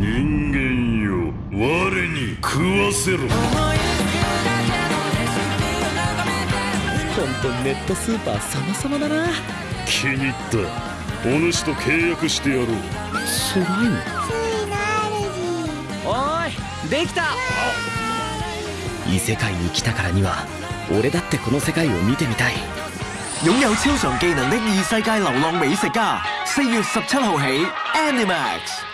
人間よ。我に食わせろ。本当ネットスーパー様々だな。気に入った。お主と契約してやろう。スライムおいできた。異世界に来たからには俺だってこの世界を見てみたい。擁有超常技能的異世界流浪美食家，四月十七號起，Animax。